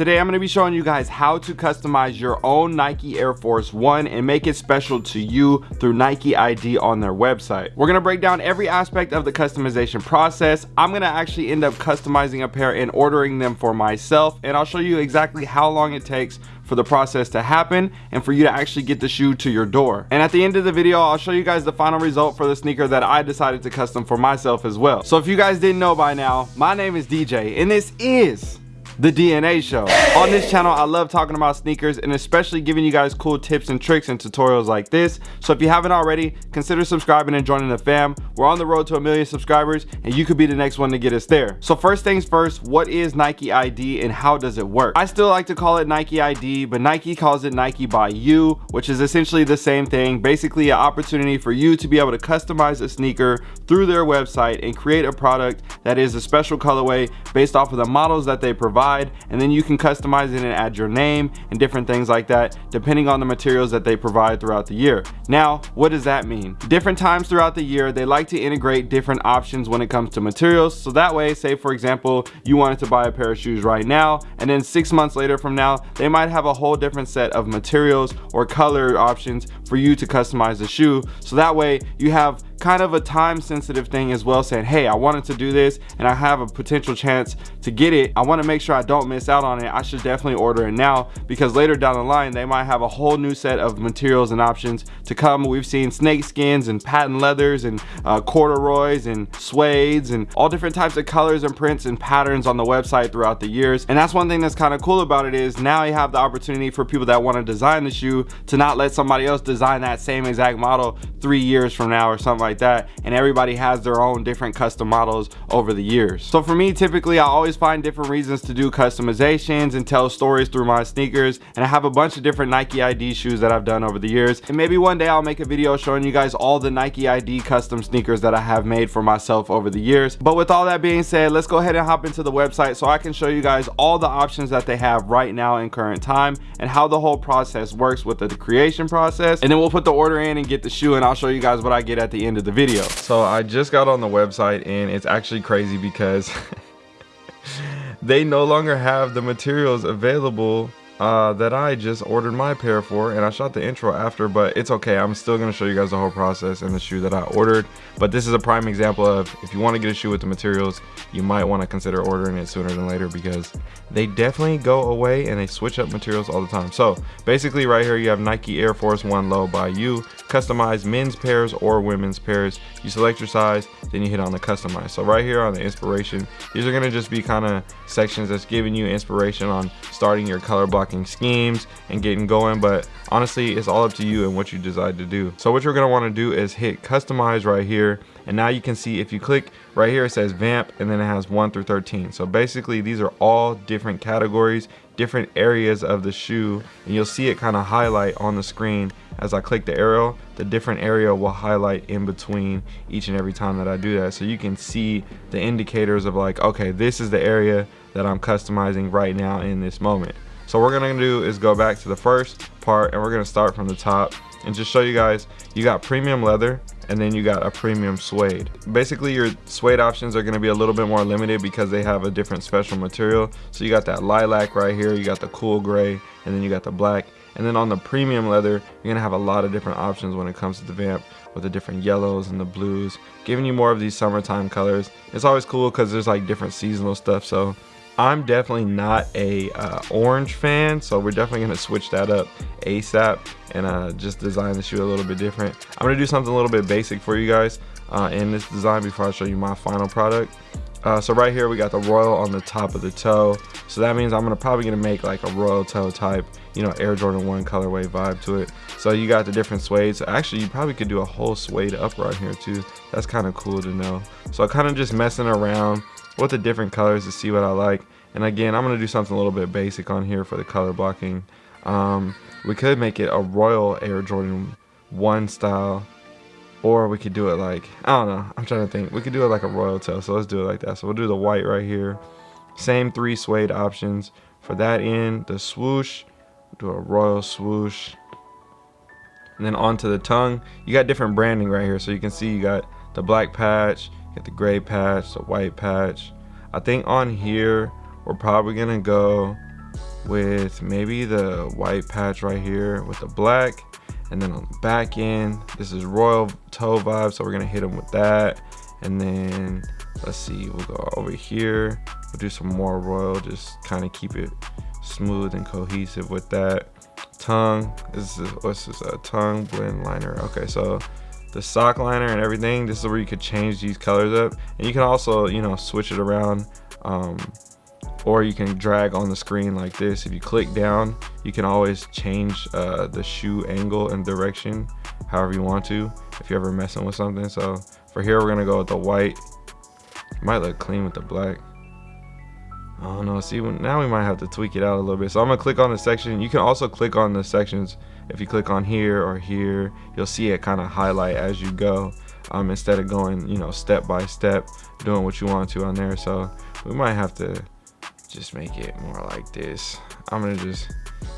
Today I'm going to be showing you guys how to customize your own Nike Air Force One and make it special to you through Nike ID on their website. We're going to break down every aspect of the customization process. I'm going to actually end up customizing a pair and ordering them for myself and I'll show you exactly how long it takes for the process to happen and for you to actually get the shoe to your door. And at the end of the video, I'll show you guys the final result for the sneaker that I decided to custom for myself as well. So if you guys didn't know by now, my name is DJ and this is the DNA show. On this channel, I love talking about sneakers and especially giving you guys cool tips and tricks and tutorials like this. So if you haven't already, consider subscribing and joining the fam. We're on the road to a million subscribers and you could be the next one to get us there. So first things first, what is Nike ID and how does it work? I still like to call it Nike ID, but Nike calls it Nike by you, which is essentially the same thing. Basically an opportunity for you to be able to customize a sneaker through their website and create a product that is a special colorway based off of the models that they provide provide and then you can customize it and add your name and different things like that depending on the materials that they provide throughout the year. Now what does that mean? Different times throughout the year they like to integrate different options when it comes to materials. So that way say for example you wanted to buy a pair of shoes right now and then six months later from now they might have a whole different set of materials or color options for you to customize the shoe. So that way you have kind of a time sensitive thing as well saying hey I wanted to do this and I have a potential chance to get it. I want to make sure I don't miss out on it. I should definitely order it now because later down the line they might have a whole new set of materials and options to come. We've seen snake skins and patent leathers and uh, corduroys and suedes and all different types of colors and prints and patterns on the website throughout the years. And that's one thing that's kind of cool about it is now you have the opportunity for people that want to design the shoe to not let somebody else design that same exact model three years from now or something like like that and everybody has their own different custom models over the years. So for me typically I always find different reasons to do customizations and tell stories through my sneakers and I have a bunch of different Nike ID shoes that I've done over the years. And maybe one day I'll make a video showing you guys all the Nike ID custom sneakers that I have made for myself over the years. But with all that being said let's go ahead and hop into the website so I can show you guys all the options that they have right now in current time and how the whole process works with the creation process. And then we'll put the order in and get the shoe and I'll show you guys what I get at the end of the video. So i just got on the website and it's actually crazy because they no longer have the materials available uh, that I just ordered my pair for and I shot the intro after but it's okay. I'm still gonna show you guys the whole process and the shoe that I ordered. But this is a prime example of if you want to get a shoe with the materials you might want to consider ordering it sooner than later because they definitely go away and they switch up materials all the time. So basically right here you have Nike Air Force One low by you. Customize men's pairs or women's pairs. You select your size then you hit on the customize. So right here on the inspiration these are to just be kind of sections that's giving you inspiration on starting your color block schemes and getting going but honestly it's all up to you and what you decide to do. So what you're want to do is hit customize right here and now you can see if you click right here it says vamp and then it has 1 through 13 so basically these are all different categories different areas of the shoe and you'll see it kind of highlight on the screen. As I click the arrow the different area will highlight in between each and every time that I do that. So you can see the indicators of like okay this is the area that I'm customizing right now in this moment so what we're gonna do is go back to the first part and we're gonna start from the top and just show you guys, you got premium leather and then you got a premium suede. Basically your suede options are gonna be a little bit more limited because they have a different special material. So you got that lilac right here, you got the cool gray, and then you got the black. And then on the premium leather, you're gonna have a lot of different options when it comes to the vamp with the different yellows and the blues, giving you more of these summertime colors. It's always cool because there's like different seasonal stuff. So I'm definitely not a uh, orange fan, so we're definitely gonna switch that up ASAP and uh, just design the shoe a little bit different. I'm gonna do something a little bit basic for you guys uh, in this design before I show you my final product. Uh, so right here we got the royal on the top of the toe. So that means I'm gonna probably gonna make like a royal toe type, you know, Air Jordan 1 colorway vibe to it. So you got the different suede. So actually you probably could do a whole suede up right here too. That's kind of cool to know. So kind of just messing around with the different colors to see what I like. And again, I'm going to do something a little bit basic on here for the color blocking. Um, we could make it a Royal Air Jordan 1 style. Or we could do it like, I don't know, I'm trying to think. We could do it like a Royal Tail, so let's do it like that. So we'll do the white right here. Same three suede options. For that end, the swoosh, do a Royal swoosh. And then onto the tongue, you got different branding right here. So you can see you got the black patch, You got the gray patch, the white patch. I think on here, we're probably gonna go with maybe the white patch right here with the black and then on the back end this is royal toe vibe so we're gonna hit them with that. And then let's see we'll go over here. We'll do some more royal just kind of keep it smooth and cohesive with that. Tongue this is what's this a tongue blend liner. Okay so the sock liner and everything this is where you could change these colors up. And you can also you know switch it around um, or you can drag on the screen like this. If you click down you can always change uh, the shoe angle and direction however you want to if you're ever messing with something. So for here we're gonna go with the white. Might look clean with the black. I don't know. See now we might have to tweak it out a little bit. So I'm gonna click on the section. You can also click on the sections. If you click on here or here you'll see it kind of highlight as you go um, instead of going you know step by step doing what you want to on there. So we might have to just make it more like this. I'm gonna just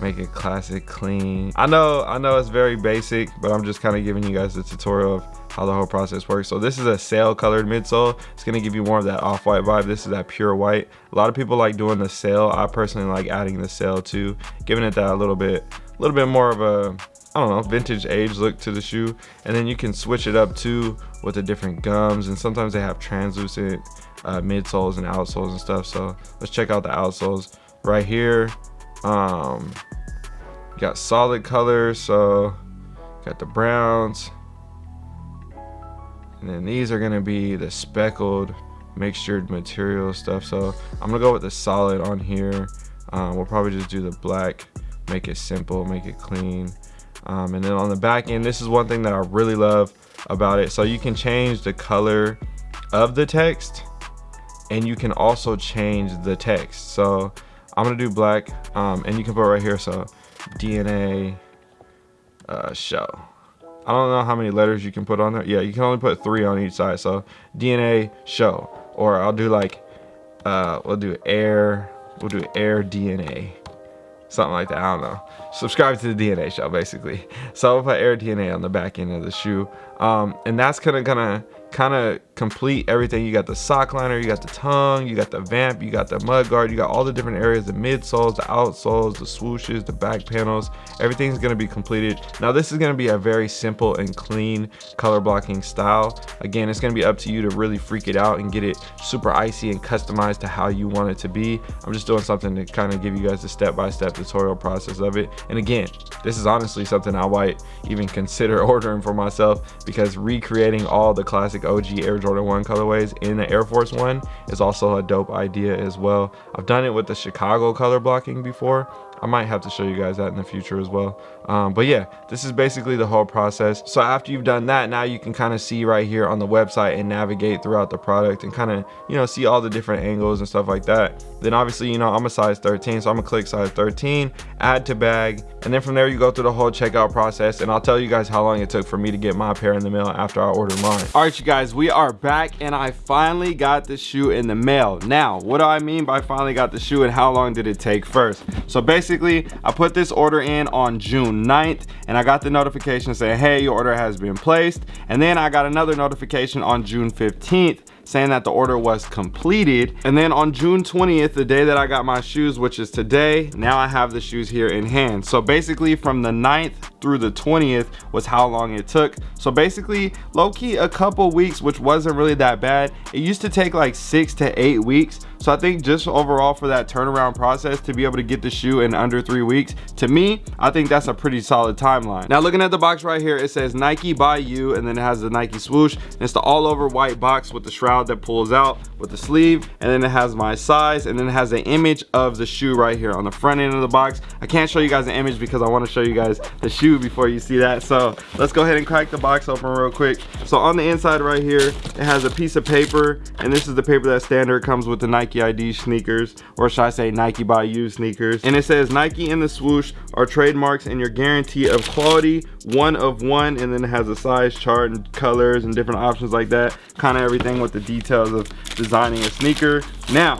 make it classic clean. I know i know it's very basic but i'm just kind of giving you guys the tutorial of how the whole process works. So this is a sail colored midsole. It's to give you more of that off-white vibe. This is that pure white. A lot of people like doing the sail i personally like adding the sail too giving it that a little bit a little bit more of a I don't know, vintage age look to the shoe. And then you can switch it up too with the different gums. And sometimes they have translucent uh, midsoles and outsoles and stuff. So let's check out the outsoles right here. Um, got solid colors. So got the browns. And then these are gonna be the speckled mixtured material stuff. So I'm gonna go with the solid on here. Um, we'll probably just do the black, make it simple, make it clean. Um, and then on the back end, this is one thing that I really love about it. So you can change the color of the text and you can also change the text. So i'm gonna do black um, and you can put right here so dna uh, show. I don't know how many letters you can put on there. Yeah you can only put three on each side so dna show. Or i'll do like uh, we'll do air we'll do air dna something like that i don't know. Subscribe to the dna show basically. So i'll put air dna on the back end of the shoe. Um, and that's gonna gonna kind of complete everything. You got the sock liner, you got the tongue, you got the vamp, you got the mud guard, you got all the different areas, the midsoles, the outsoles, the swooshes, the back panels, everything's gonna be completed. Now this is gonna be a very simple and clean color blocking style. Again, it's gonna be up to you to really freak it out and get it super icy and customized to how you want it to be. I'm just doing something to kind of give you guys the step-by-step -step tutorial process of it. And again, this is honestly something I might even consider ordering for myself because recreating all the classic OG Air Jordan 1 colorways in the Air Force One is also a dope idea as well. I've done it with the Chicago color blocking before. I might have to show you guys that in the future as well. Um, but yeah, this is basically the whole process. So after you've done that, now you can kind of see right here on the website and navigate throughout the product and kind of, you know, see all the different angles and stuff like that. Then obviously, you know, I'm a size 13, so I'm gonna click size 13, add to bag, and then from there you go through the whole checkout process and I'll tell you guys how long it took for me to get my pair in the mail after I ordered mine. All right, you guys, we are back and I finally got the shoe in the mail. Now, what do I mean by finally got the shoe and how long did it take first? So basically, I put this order in on June 9th and I got the notification saying, hey, your order has been placed. And then I got another notification on June 15th saying that the order was completed. And then on June 20th, the day that I got my shoes, which is today, now I have the shoes here in hand. So basically from the 9th through the 20th was how long it took. So basically low-key a couple weeks, which wasn't really that bad. It used to take like six to eight weeks. So I think just overall for that turnaround process to be able to get the shoe in under three weeks, to me, I think that's a pretty solid timeline. Now looking at the box right here, it says Nike by you, and then it has the Nike swoosh. It's the all over white box with the shroud that pulls out with the sleeve. And then it has my size, and then it has an image of the shoe right here on the front end of the box. I can't show you guys the image because I wanna show you guys the shoe before you see that. So let's go ahead and crack the box open real quick. So on the inside right here, it has a piece of paper, and this is the paper that standard comes with the Nike Nike ID sneakers, or should I say Nike by you sneakers. And it says Nike and the swoosh are trademarks and your guarantee of quality, one of one, and then it has a size chart and colors and different options like that. Kind of everything with the details of designing a sneaker. Now,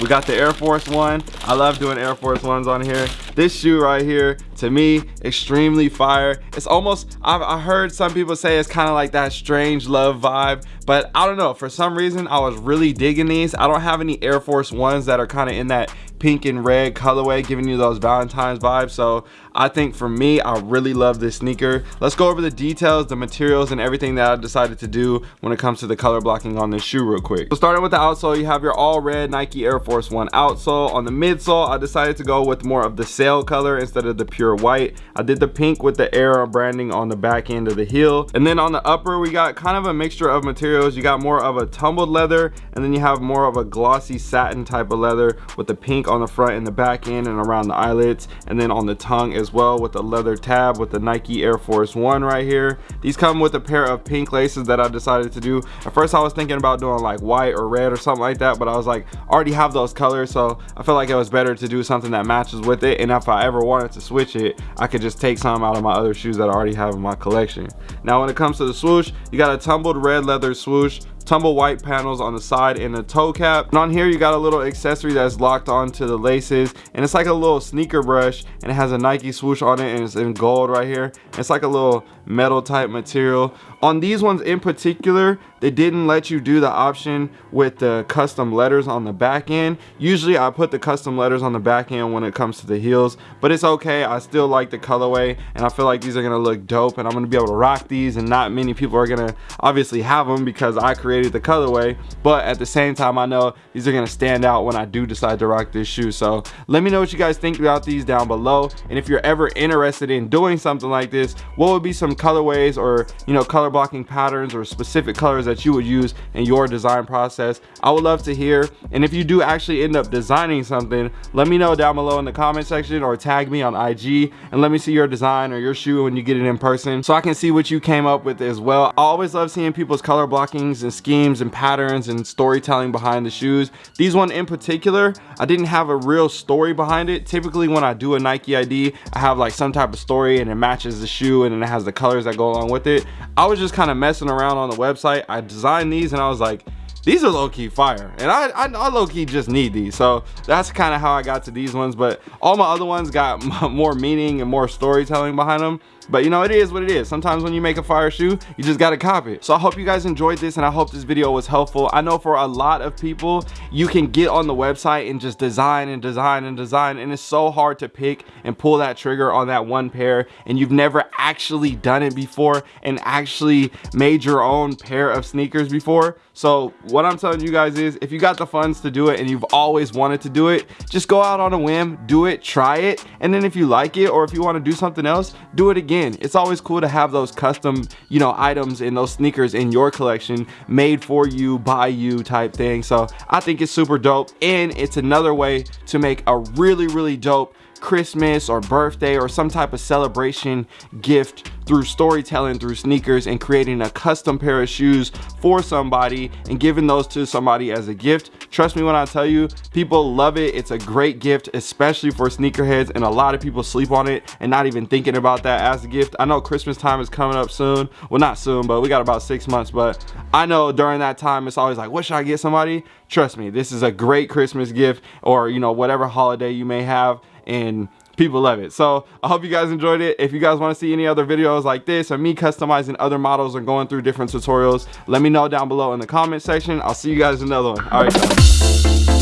we got the Air Force One. I love doing Air Force Ones on here. This shoe right here, to me, extremely fire. It's almost, I've I heard some people say it's kind of like that strange love vibe, but I don't know. For some reason, I was really digging these. I don't have any Air Force Ones that are kind of in that pink and red colorway giving you those Valentine's vibes. So I think for me, I really love this sneaker. Let's go over the details, the materials and everything that I decided to do when it comes to the color blocking on this shoe real quick. So starting with the outsole, you have your all red Nike Air Force One outsole. On the midsole, I decided to go with more of the sail color instead of the pure white. I did the pink with the Air branding on the back end of the heel. And then on the upper, we got kind of a mixture of materials. You got more of a tumbled leather and then you have more of a glossy satin type of leather with the pink on the front and the back end and around the eyelets and then on the tongue as well with the leather tab with the Nike Air Force One right here. These come with a pair of pink laces that I decided to do. At first I was thinking about doing like white or red or something like that but I was like I already have those colors so I felt like it was better to do something that matches with it and if I ever wanted to switch it I could just take some out of my other shoes that I already have in my collection. Now when it comes to the swoosh you got a tumbled red leather swoosh tumble white panels on the side and a toe cap. And on here you got a little accessory that's locked onto the laces. And it's like a little sneaker brush and it has a Nike swoosh on it and it's in gold right here. It's like a little metal type material on these ones in particular they didn't let you do the option with the custom letters on the back end. Usually i put the custom letters on the back end when it comes to the heels but it's okay. I still like the colorway and i feel like these are gonna look dope and i'm gonna be able to rock these and not many people are gonna obviously have them because i created the colorway but at the same time i know these are gonna stand out when i do decide to rock this shoe. So let me know what you guys think about these down below and if you're ever interested in doing something like this what would be some colorways or you know color blocking patterns or specific colors that you would use in your design process i would love to hear. And if you do actually end up designing something let me know down below in the comment section or tag me on ig and let me see your design or your shoe when you get it in person so i can see what you came up with as well. I always love seeing people's color blockings and schemes and patterns and storytelling behind the shoes. These one in particular i didn't have a real story behind it. Typically when i do a nike id i have like some type of story and it matches the shoe and it has the colors that go along with it. I was just kind of messing around on the website. I designed these and i was like these are low-key fire. And I, I, I low-key just need these. So that's kind of how I got to these ones. But all my other ones got more meaning and more storytelling behind them but you know it is what it is. Sometimes when you make a fire shoe you just gotta copy it. So i hope you guys enjoyed this and i hope this video was helpful. I know for a lot of people you can get on the website and just design and design and design and it's so hard to pick and pull that trigger on that one pair and you've never actually done it before and actually made your own pair of sneakers before. So what i'm telling you guys is if you got the funds to do it and you've always wanted to do it just go out on a whim do it try it and then if you like it or if you want to do something else do it again again it's always cool to have those custom you know items and those sneakers in your collection made for you by you type thing. So i think it's super dope and it's another way to make a really really dope Christmas or birthday or some type of celebration gift through storytelling through sneakers and creating a custom pair of shoes for somebody and giving those to somebody as a gift. Trust me when i tell you people love it. It's a great gift especially for sneakerheads and a lot of people sleep on it and not even thinking about that as a gift. I know christmas time is coming up soon. Well not soon but we got about six months but i know during that time it's always like what should i get somebody? Trust me this is a great christmas gift or you know whatever holiday you may have and people love it. So i hope you guys enjoyed it. If you guys want to see any other videos like this or me customizing other models or going through different tutorials let me know down below in the comment section. I'll see you guys in another one. All right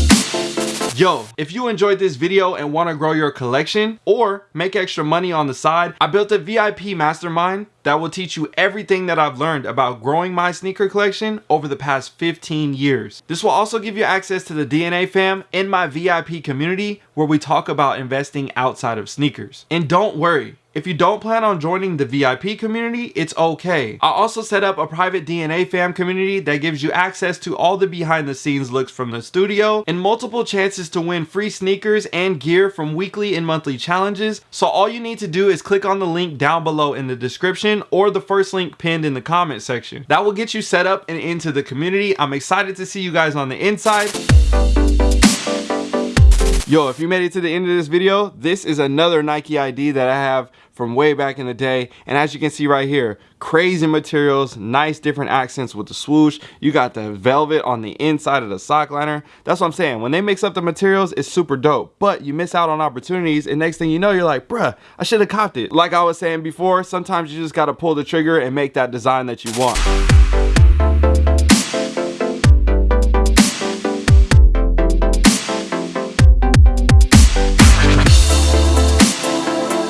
Yo, if you enjoyed this video and want to grow your collection or make extra money on the side, I built a VIP mastermind that will teach you everything that I've learned about growing my sneaker collection over the past 15 years. This will also give you access to the DNA fam in my VIP community where we talk about investing outside of sneakers. And don't worry, if you don't plan on joining the VIP community, it's okay. I also set up a private DNA fam community that gives you access to all the behind the scenes looks from the studio and multiple chances to win free sneakers and gear from weekly and monthly challenges. So all you need to do is click on the link down below in the description or the first link pinned in the comment section. That will get you set up and into the community. I'm excited to see you guys on the inside. Yo, if you made it to the end of this video, this is another Nike ID that I have from way back in the day. And as you can see right here, crazy materials, nice different accents with the swoosh. You got the velvet on the inside of the sock liner. That's what I'm saying. When they mix up the materials, it's super dope. But you miss out on opportunities and next thing you know, you're like, bruh, I should have copped it. Like I was saying before, sometimes you just got to pull the trigger and make that design that you want.